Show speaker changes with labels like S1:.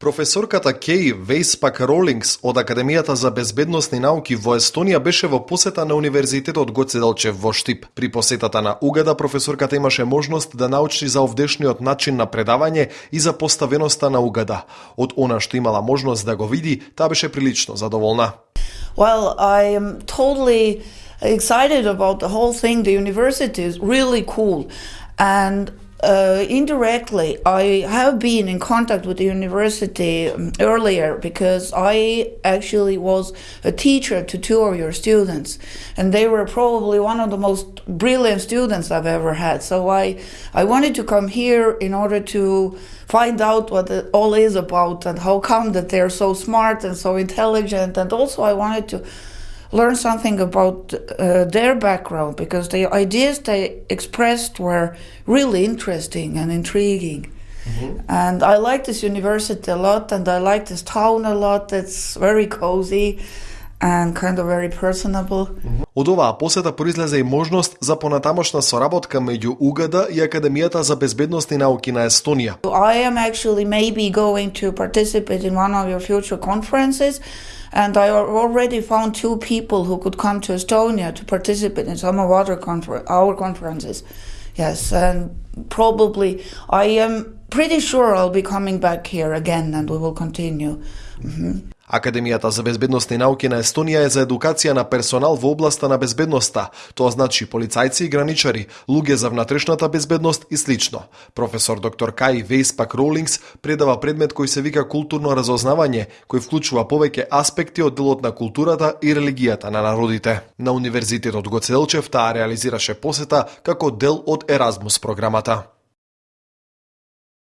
S1: Професорката Кей Вейспак Ролингс од Академијата за безбедносни науки во Естонија беше во посета на Универзитетот Гоце Делчев во Штип. При посетата на Угада професорката имаше можност да научи за овдешниот начин на предавање и за поставеноста на Угада. Од она што имала можност да го види, таа беше прилично задоволна.
S2: Well, I am totally excited about the whole thing. The university is really cool. And uh, indirectly, I have been in contact with the university um, earlier because I actually was a teacher to two of your students, and they were probably one of the most brilliant students I've ever had. So I, I wanted to come here in order to find out what it all is about and how come that they're so smart and so intelligent, and also I wanted to learn something about uh, their background because the ideas they expressed were really interesting and intriguing. Mm-hmm. And I like this university a lot, and I like this town a lot. It's very cozy and kind of very personable.
S1: Mm-hmm. Од оваа посета произлезе и можност за понатамошна соработка меѓу УГД и Академијата за безбедност и науки на Естонија.
S2: I am actually maybe going to participate in one of your future conferences And I already found two people who could come to Estonia to participate in some of other confer- our conferences. Yes, and probably I am pretty sure I'll be coming back here again and we will continue. Mm-hmm.
S1: Академијата за безбедносни науки на Естонија е за едукација на персонал во областа на безбедноста, тоа значи полицајци и граничари, луѓе за внатрешната безбедност и слично. Професор доктор Кај Вейспак Ролингс предава предмет кој се вика културно разознавање, кој вклучува повеќе аспекти од делот на културата и религијата на народите. На Универзитетот Гоцелчев таа реализираше посета како дел од Еразмус програмата.